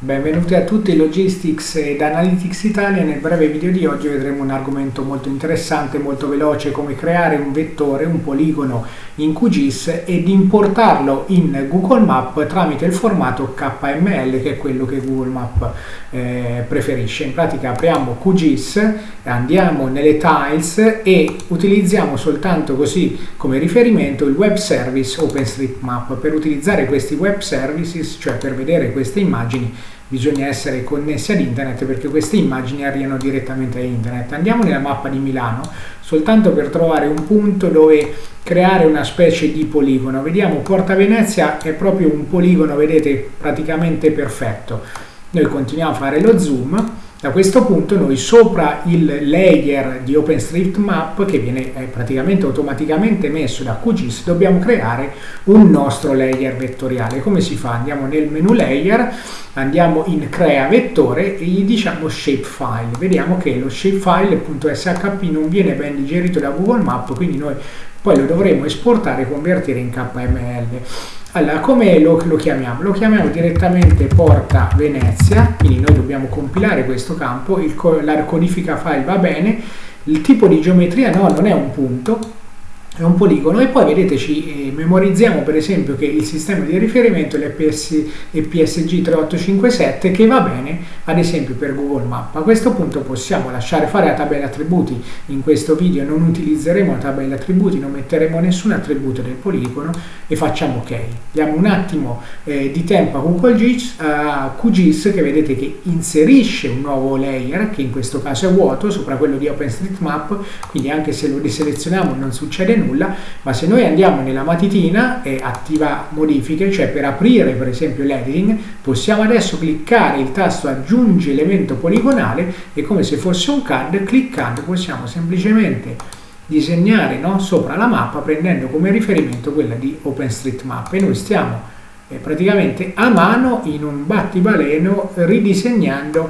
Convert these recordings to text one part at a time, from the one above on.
Benvenuti a tutti Logistics ed Analytics Italia. Nel breve video di oggi vedremo un argomento molto interessante, molto veloce, come creare un vettore, un poligono in QGIS ed importarlo in Google Map tramite il formato KML che è quello che Google Map eh, preferisce. In pratica apriamo QGIS, andiamo nelle tiles e utilizziamo soltanto così come riferimento il web service OpenStreetMap. Per utilizzare questi web services, cioè per vedere queste immagini, bisogna essere connessi ad internet perché queste immagini arrivano direttamente a internet. Andiamo nella mappa di Milano soltanto per trovare un punto dove creare una specie di poligono. Vediamo Porta Venezia è proprio un poligono, vedete, praticamente perfetto. Noi continuiamo a fare lo zoom da questo punto noi sopra il layer di OpenStreetMap che viene eh, praticamente automaticamente messo da QGIS dobbiamo creare un nostro layer vettoriale. Come si fa? Andiamo nel menu layer, andiamo in crea vettore e gli diciamo shapefile. Vediamo che lo shapefile.shp non viene ben digerito da Google Map quindi noi poi lo dovremo esportare e convertire in KML. Allora, come lo, lo, chiamiamo? Lo chiamiamo direttamente porta Venezia, quindi noi dobbiamo compilare questo campo, il, la codifica file va bene, il tipo di geometria no, non è un punto, è un poligono e poi vedete ci eh, memorizziamo per esempio che il sistema di riferimento è l'EPS, EPSG 3857 che va bene ad esempio per Google Map. A questo punto possiamo lasciare fare la tabella attributi, in questo video non utilizzeremo la tabella attributi, non metteremo nessun attributo del poligono e facciamo ok. Diamo un attimo eh, di tempo a Google GIS, a QGIS che vedete che inserisce un nuovo layer che in questo caso è vuoto sopra quello di OpenStreetMap, quindi anche se lo diselezioniamo non succede nulla nulla, ma se noi andiamo nella matitina e attiva modifiche, cioè per aprire per esempio l'editing, possiamo adesso cliccare il tasto aggiungi elemento poligonale e come se fosse un CAD, cliccando possiamo semplicemente disegnare no, sopra la mappa prendendo come riferimento quella di OpenStreetMap e noi stiamo eh, praticamente a mano in un battibaleno ridisegnando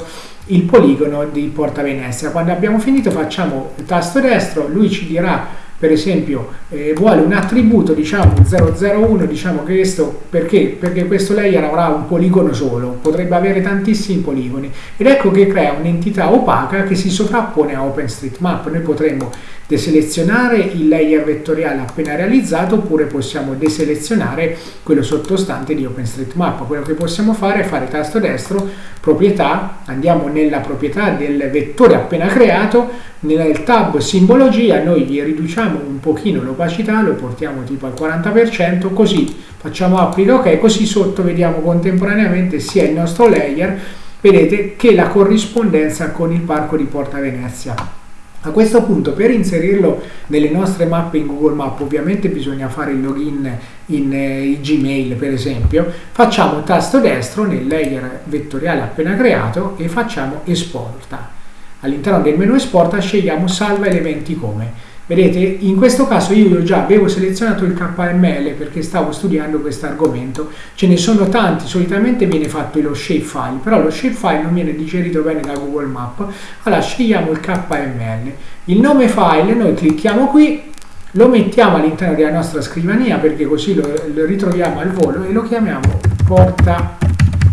il poligono di Porta Venezia. Quando abbiamo finito facciamo il tasto destro, lui ci dirà per esempio eh, vuole un attributo diciamo 001 diciamo che questo perché? perché questo layer avrà un poligono solo potrebbe avere tantissimi poligoni ed ecco che crea un'entità opaca che si sovrappone a OpenStreetMap noi potremmo deselezionare il layer vettoriale appena realizzato oppure possiamo deselezionare quello sottostante di OpenStreetMap quello che possiamo fare è fare tasto destro proprietà andiamo nella proprietà del vettore appena creato nel tab simbologia noi gli riduciamo un pochino l'opacità, lo portiamo tipo al 40%, così facciamo applica ok, così sotto vediamo contemporaneamente sia il nostro layer, vedete che la corrispondenza con il parco di Porta Venezia. A questo punto per inserirlo nelle nostre mappe in Google Map ovviamente bisogna fare il login in eh, Gmail per esempio, facciamo tasto destro nel layer vettoriale appena creato e facciamo esporta all'interno del menu esporta scegliamo salva elementi come. Vedete, in questo caso io già avevo selezionato il KML perché stavo studiando questo argomento, ce ne sono tanti, solitamente viene fatto lo shapefile, però lo shapefile non viene digerito bene da Google Map, allora scegliamo il KML. Il nome file, noi clicchiamo qui, lo mettiamo all'interno della nostra scrivania perché così lo, lo ritroviamo al volo e lo chiamiamo porta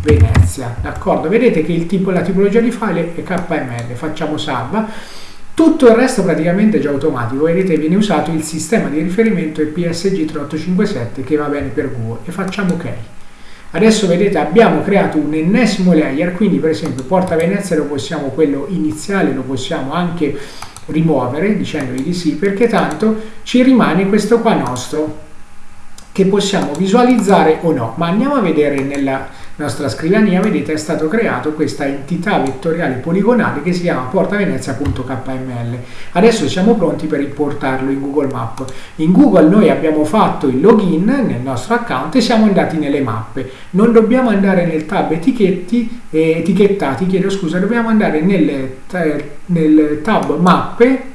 Venezia, d'accordo? Vedete che tipo, la tipologia di file è KML, facciamo salva, tutto il resto praticamente è già automatico, vedete viene usato il sistema di riferimento EPSG 3857 che va bene per Google e facciamo ok. Adesso vedete abbiamo creato un ennesimo layer, quindi per esempio Porta Venezia lo possiamo, quello iniziale lo possiamo anche rimuovere dicendogli di sì perché tanto ci rimane questo qua nostro che possiamo visualizzare o no, ma andiamo a vedere nella nostra scrivania, vedete è stato creato questa entità vettoriale poligonale che si chiama portavenezia.kml. Adesso siamo pronti per importarlo in Google Map. In Google noi abbiamo fatto il login nel nostro account e siamo andati nelle mappe. Non dobbiamo andare nel tab etichetti, eh, etichettati, chiedo scusa, dobbiamo andare nel, nel tab mappe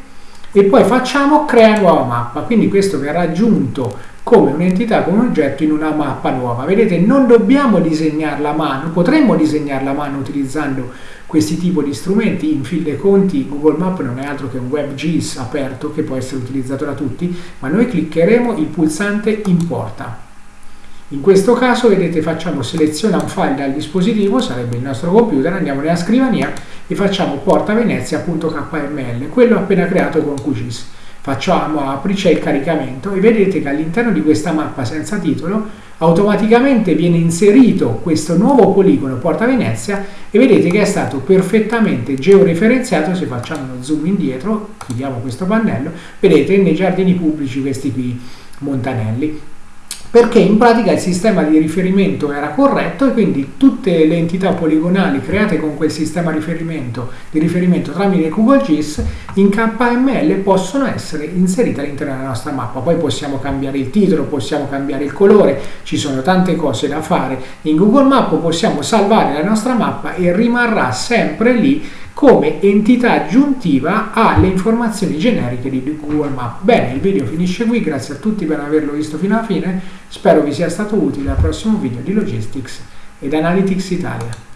e poi facciamo crea nuova mappa. Quindi questo verrà aggiunto come un'entità, come un oggetto in una mappa nuova. Vedete, non dobbiamo disegnarla a mano, potremmo disegnarla a mano utilizzando questi tipi di strumenti. In fin dei conti Google Map non è altro che un WebGIS aperto che può essere utilizzato da tutti, ma noi cliccheremo il pulsante importa. In questo caso, vedete, facciamo seleziona un file dal dispositivo, sarebbe il nostro computer, andiamo nella scrivania e facciamo portavenezia.kml, quello appena creato con QGIS. Facciamo apri, c'è il caricamento e vedete che all'interno di questa mappa senza titolo automaticamente viene inserito questo nuovo poligono Porta Venezia e vedete che è stato perfettamente georeferenziato. Se facciamo uno zoom indietro chiudiamo questo pannello vedete nei giardini pubblici questi qui montanelli perché in pratica il sistema di riferimento era corretto e quindi tutte le entità poligonali create con quel sistema riferimento, di riferimento tramite Google GIS in KML possono essere inserite all'interno della nostra mappa. Poi possiamo cambiare il titolo, possiamo cambiare il colore, ci sono tante cose da fare. In Google Map possiamo salvare la nostra mappa e rimarrà sempre lì come entità aggiuntiva alle informazioni generiche di Google Maps. Bene, il video finisce qui, grazie a tutti per averlo visto fino alla fine, spero vi sia stato utile al prossimo video di Logistics ed Analytics Italia.